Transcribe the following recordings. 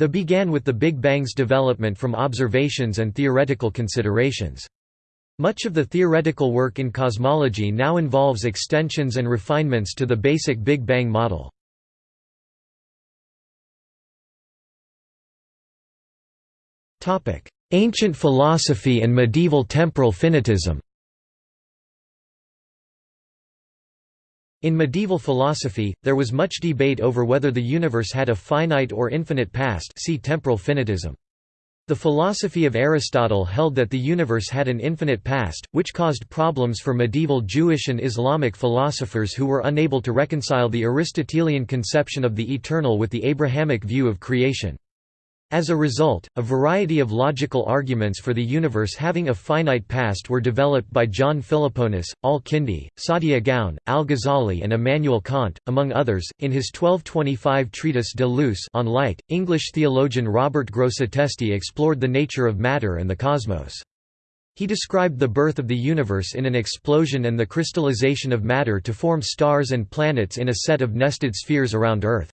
The began with the Big Bang's development from observations and theoretical considerations. Much of the theoretical work in cosmology now involves extensions and refinements to the basic Big Bang model. Ancient philosophy and medieval temporal finitism In medieval philosophy, there was much debate over whether the universe had a finite or infinite past see temporal finitism. The philosophy of Aristotle held that the universe had an infinite past, which caused problems for medieval Jewish and Islamic philosophers who were unable to reconcile the Aristotelian conception of the eternal with the Abrahamic view of creation. As a result, a variety of logical arguments for the universe having a finite past were developed by John Philoponus, Al-Kindi, Saadia Gaon, Al-Ghazali and Immanuel Kant, among others. In his 1225 treatise De Luce on light, English theologian Robert Grosseteste explored the nature of matter and the cosmos. He described the birth of the universe in an explosion and the crystallization of matter to form stars and planets in a set of nested spheres around Earth.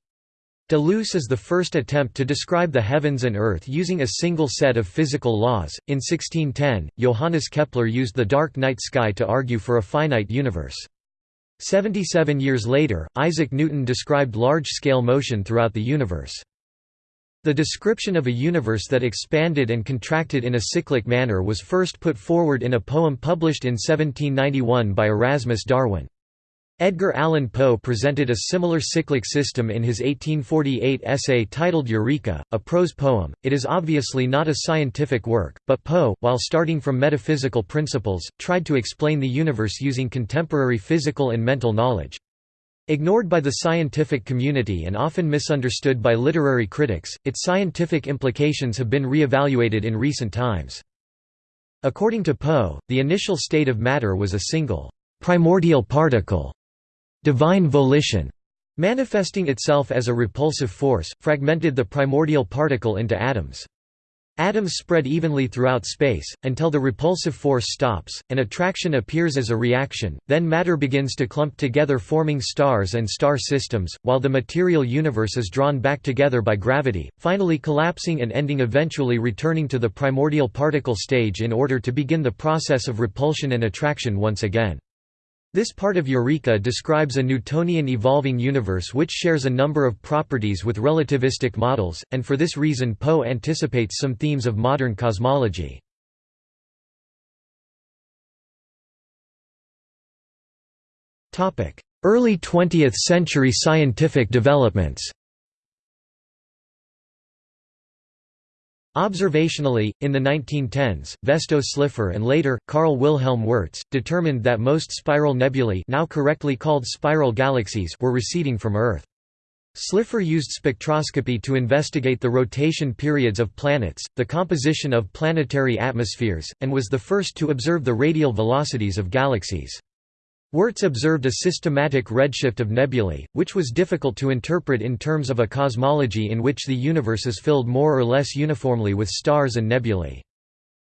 De Luce is the first attempt to describe the heavens and earth using a single set of physical laws. In 1610, Johannes Kepler used the dark night sky to argue for a finite universe. Seventy-seven years later, Isaac Newton described large-scale motion throughout the universe. The description of a universe that expanded and contracted in a cyclic manner was first put forward in a poem published in 1791 by Erasmus Darwin. Edgar Allan Poe presented a similar cyclic system in his 1848 essay titled Eureka, a prose poem. It is obviously not a scientific work, but Poe, while starting from metaphysical principles, tried to explain the universe using contemporary physical and mental knowledge. Ignored by the scientific community and often misunderstood by literary critics, its scientific implications have been re-evaluated in recent times. According to Poe, the initial state of matter was a single, primordial particle divine volition, manifesting itself as a repulsive force, fragmented the primordial particle into atoms. Atoms spread evenly throughout space, until the repulsive force stops, and attraction appears as a reaction, then matter begins to clump together forming stars and star systems, while the material universe is drawn back together by gravity, finally collapsing and ending eventually returning to the primordial particle stage in order to begin the process of repulsion and attraction once again. This part of Eureka describes a Newtonian evolving universe which shares a number of properties with relativistic models, and for this reason Poe anticipates some themes of modern cosmology. Early 20th century scientific developments Observationally, in the 1910s, Vesto Slipher and later, Karl Wilhelm Wirtz, determined that most spiral nebulae now correctly called spiral galaxies were receding from Earth. Slipher used spectroscopy to investigate the rotation periods of planets, the composition of planetary atmospheres, and was the first to observe the radial velocities of galaxies. Wirtz observed a systematic redshift of nebulae, which was difficult to interpret in terms of a cosmology in which the universe is filled more or less uniformly with stars and nebulae.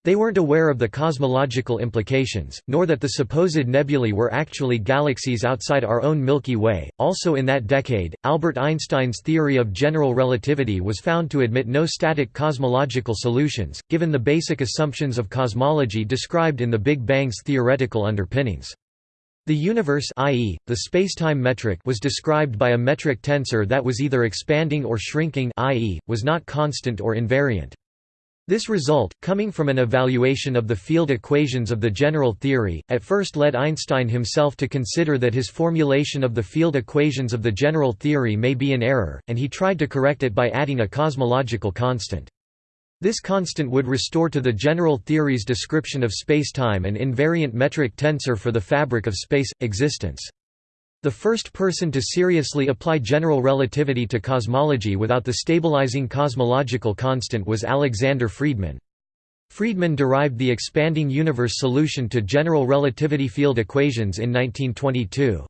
They weren't aware of the cosmological implications, nor that the supposed nebulae were actually galaxies outside our own Milky Way. Also in that decade, Albert Einstein's theory of general relativity was found to admit no static cosmological solutions, given the basic assumptions of cosmology described in the Big Bang's theoretical underpinnings. The universe i.e., the spacetime metric was described by a metric tensor that was either expanding or shrinking i.e., was not constant or invariant. This result, coming from an evaluation of the field equations of the general theory, at first led Einstein himself to consider that his formulation of the field equations of the general theory may be in error, and he tried to correct it by adding a cosmological constant. This constant would restore to the general theory's description of spacetime an invariant metric tensor for the fabric of space existence. The first person to seriously apply general relativity to cosmology without the stabilizing cosmological constant was Alexander Friedmann. Friedmann derived the expanding universe solution to general relativity field equations in 1922.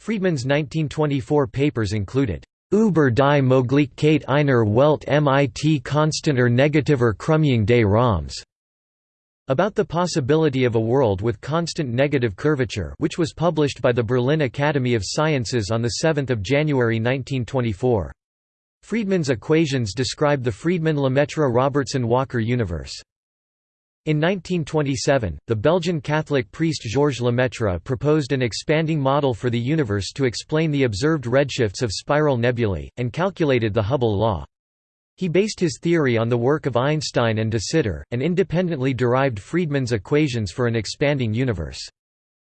Friedmann's 1924 papers included Über die Möglichkeit einer Welt mit konstanter negativer Krümmung des Raums about the possibility of a world with constant negative curvature which was published by the Berlin Academy of Sciences on 7 January 1924. Friedmann's equations describe the Friedmann-Lemaître-Robertson-Walker universe. In 1927, the Belgian Catholic priest Georges Lemaitre proposed an expanding model for the universe to explain the observed redshifts of spiral nebulae, and calculated the Hubble law. He based his theory on the work of Einstein and de Sitter, and independently derived Friedmann's equations for an expanding universe.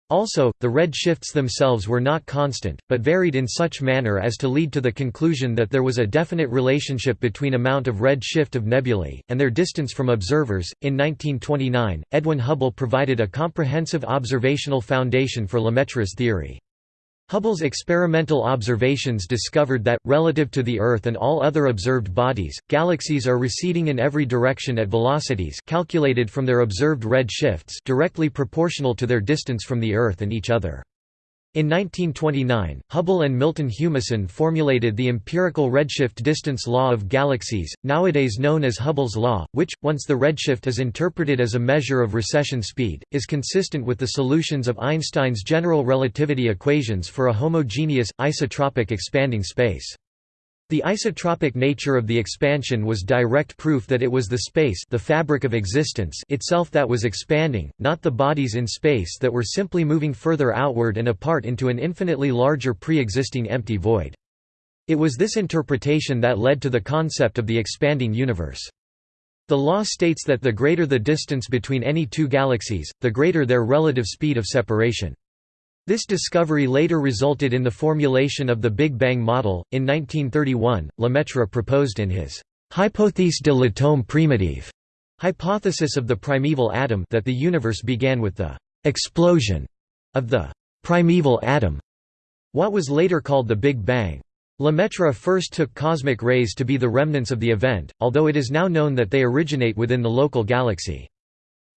Also, the red shifts themselves were not constant, but varied in such manner as to lead to the conclusion that there was a definite relationship between amount of red shift of nebulae, and their distance from observers. In 1929, Edwin Hubble provided a comprehensive observational foundation for Lemaitre's theory. Hubble's experimental observations discovered that, relative to the Earth and all other observed bodies, galaxies are receding in every direction at velocities calculated from their observed red shifts directly proportional to their distance from the Earth and each other. In 1929, Hubble and Milton Humason formulated the empirical redshift distance law of galaxies, nowadays known as Hubble's law, which, once the redshift is interpreted as a measure of recession speed, is consistent with the solutions of Einstein's general relativity equations for a homogeneous, isotropic expanding space. The isotropic nature of the expansion was direct proof that it was the space the fabric of existence itself that was expanding, not the bodies in space that were simply moving further outward and apart into an infinitely larger pre-existing empty void. It was this interpretation that led to the concept of the expanding universe. The law states that the greater the distance between any two galaxies, the greater their relative speed of separation. This discovery later resulted in the formulation of the Big Bang model. In 1931, Lemaitre proposed in his Hypothèse de l'atome primitif hypothesis of the primeval atom that the universe began with the explosion of the primeval atom, what was later called the Big Bang. Lemaitre first took cosmic rays to be the remnants of the event, although it is now known that they originate within the local galaxy.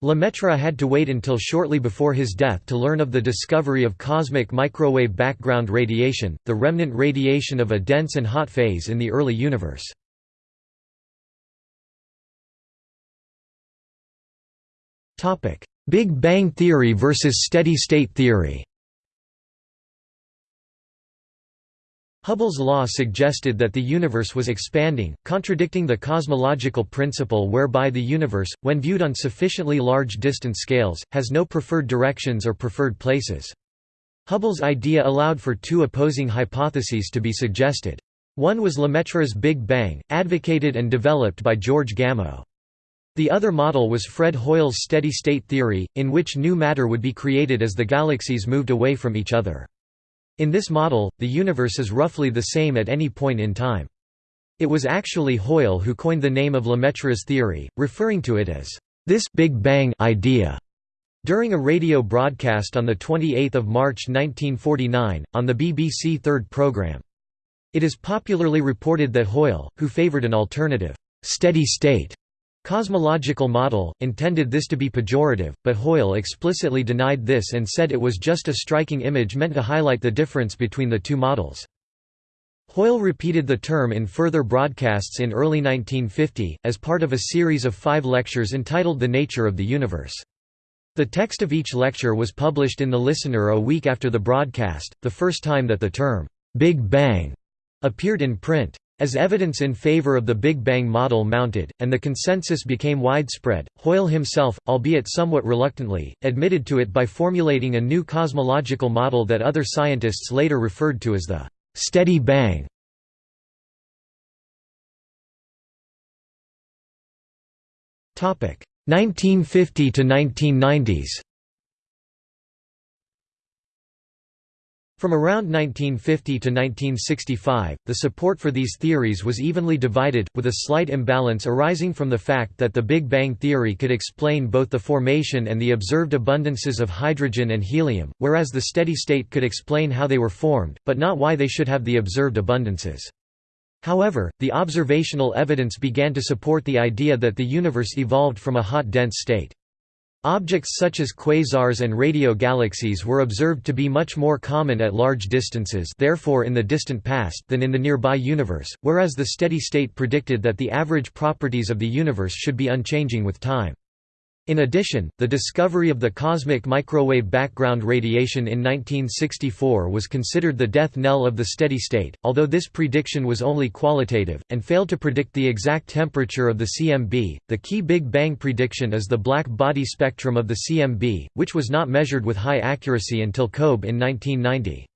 Lemaitre had to wait until shortly before his death to learn of the discovery of cosmic microwave background radiation, the remnant radiation of a dense and hot phase in the early universe. Big Bang theory versus steady-state theory Hubble's law suggested that the universe was expanding, contradicting the cosmological principle whereby the universe, when viewed on sufficiently large distance scales, has no preferred directions or preferred places. Hubble's idea allowed for two opposing hypotheses to be suggested. One was Lemaitre's Big Bang, advocated and developed by George Gamow. The other model was Fred Hoyle's steady-state theory, in which new matter would be created as the galaxies moved away from each other. In this model, the universe is roughly the same at any point in time. It was actually Hoyle who coined the name of Lemaitre's theory, referring to it as this Big Bang idea. During a radio broadcast on 28 March 1949, on the BBC Third programme. It is popularly reported that Hoyle, who favoured an alternative, steady state Cosmological model, intended this to be pejorative, but Hoyle explicitly denied this and said it was just a striking image meant to highlight the difference between the two models. Hoyle repeated the term in further broadcasts in early 1950, as part of a series of five lectures entitled The Nature of the Universe. The text of each lecture was published in The Listener a week after the broadcast, the first time that the term, Big Bang, appeared in print. As evidence in favor of the Big Bang model mounted, and the consensus became widespread, Hoyle himself, albeit somewhat reluctantly, admitted to it by formulating a new cosmological model that other scientists later referred to as the «steady bang». Topic 1950 to 1990s. From around 1950 to 1965, the support for these theories was evenly divided, with a slight imbalance arising from the fact that the Big Bang theory could explain both the formation and the observed abundances of hydrogen and helium, whereas the steady state could explain how they were formed, but not why they should have the observed abundances. However, the observational evidence began to support the idea that the universe evolved from a hot dense state. Objects such as quasars and radio galaxies were observed to be much more common at large distances therefore in the distant past than in the nearby universe, whereas the steady state predicted that the average properties of the universe should be unchanging with time. In addition, the discovery of the cosmic microwave background radiation in 1964 was considered the death knell of the steady state, although this prediction was only qualitative, and failed to predict the exact temperature of the CMB. The key Big Bang prediction is the black body spectrum of the CMB, which was not measured with high accuracy until COBE in 1990.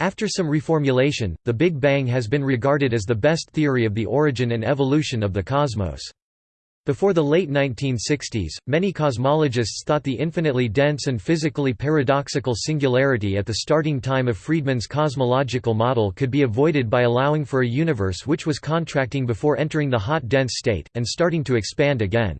After some reformulation, the Big Bang has been regarded as the best theory of the origin and evolution of the cosmos. Before the late 1960s, many cosmologists thought the infinitely dense and physically paradoxical singularity at the starting time of Friedmann's cosmological model could be avoided by allowing for a universe which was contracting before entering the hot dense state, and starting to expand again.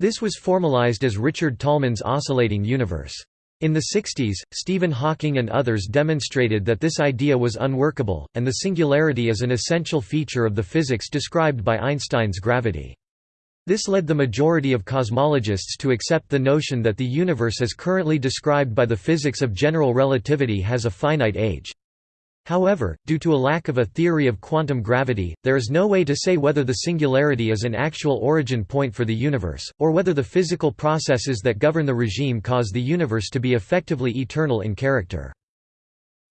This was formalized as Richard Tolman's oscillating universe. In the 60s, Stephen Hawking and others demonstrated that this idea was unworkable, and the singularity is an essential feature of the physics described by Einstein's gravity. This led the majority of cosmologists to accept the notion that the universe as currently described by the physics of general relativity has a finite age. However, due to a lack of a theory of quantum gravity, there is no way to say whether the singularity is an actual origin point for the universe, or whether the physical processes that govern the regime cause the universe to be effectively eternal in character.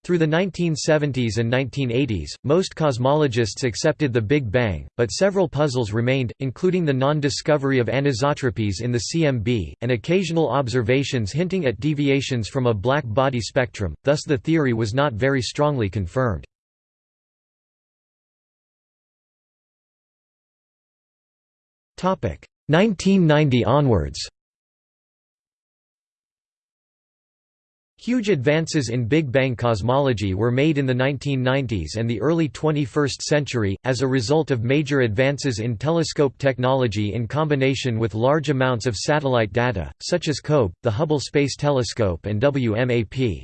Through the 1970s and 1980s, most cosmologists accepted the Big Bang, but several puzzles remained, including the non-discovery of anisotropies in the CMB, and occasional observations hinting at deviations from a black body spectrum, thus the theory was not very strongly confirmed. Topic 1990 onwards. Huge advances in Big Bang cosmology were made in the 1990s and the early 21st century, as a result of major advances in telescope technology in combination with large amounts of satellite data, such as COBE, the Hubble Space Telescope and WMAP.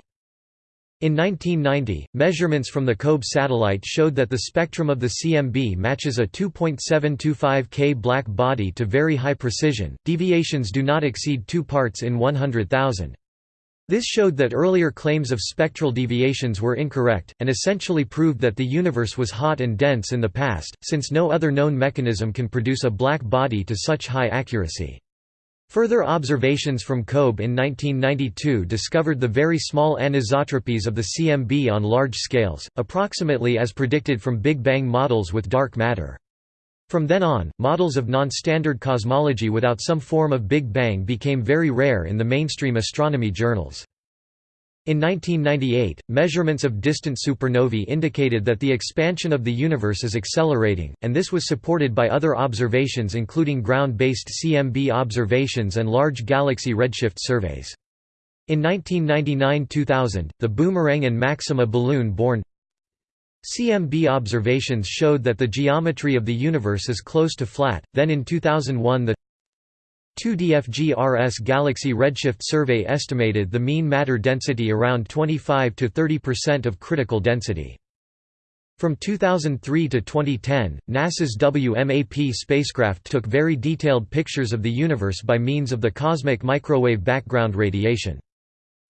In 1990, measurements from the COBE satellite showed that the spectrum of the CMB matches a 2.725 K black body to very high precision, deviations do not exceed 2 parts in 100,000. This showed that earlier claims of spectral deviations were incorrect, and essentially proved that the universe was hot and dense in the past, since no other known mechanism can produce a black body to such high accuracy. Further observations from COBE in 1992 discovered the very small anisotropies of the CMB on large scales, approximately as predicted from Big Bang models with dark matter. From then on, models of non-standard cosmology without some form of Big Bang became very rare in the mainstream astronomy journals. In 1998, measurements of distant supernovae indicated that the expansion of the universe is accelerating, and this was supported by other observations including ground-based CMB observations and large galaxy redshift surveys. In 1999–2000, the Boomerang and Maxima balloon-borne CMB observations showed that the geometry of the universe is close to flat, then in 2001 the 2DFGRS Galaxy Redshift Survey estimated the mean matter density around 25 to 30% of critical density. From 2003 to 2010, NASA's WMAP spacecraft took very detailed pictures of the universe by means of the cosmic microwave background radiation.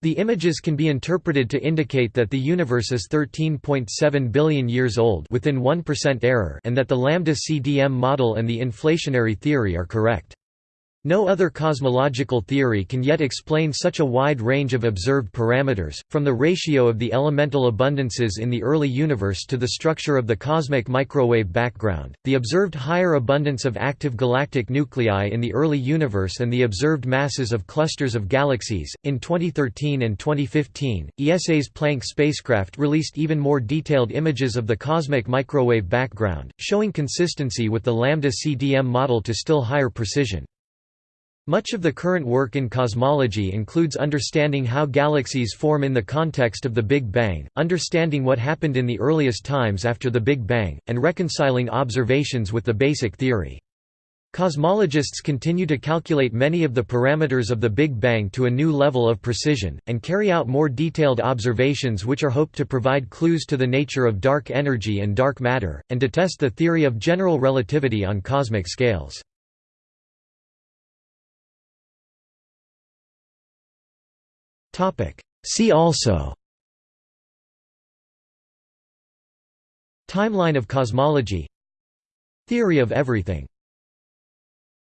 The images can be interpreted to indicate that the universe is 13.7 billion years old within 1% error and that the lambda CDM model and the inflationary theory are correct. No other cosmological theory can yet explain such a wide range of observed parameters, from the ratio of the elemental abundances in the early universe to the structure of the cosmic microwave background, the observed higher abundance of active galactic nuclei in the early universe, and the observed masses of clusters of galaxies. In 2013 and 2015, ESA's Planck spacecraft released even more detailed images of the cosmic microwave background, showing consistency with the lambda CDM model to still higher precision. Much of the current work in cosmology includes understanding how galaxies form in the context of the Big Bang, understanding what happened in the earliest times after the Big Bang, and reconciling observations with the basic theory. Cosmologists continue to calculate many of the parameters of the Big Bang to a new level of precision, and carry out more detailed observations which are hoped to provide clues to the nature of dark energy and dark matter, and to test the theory of general relativity on cosmic scales. See also. Timeline of cosmology. Theory of everything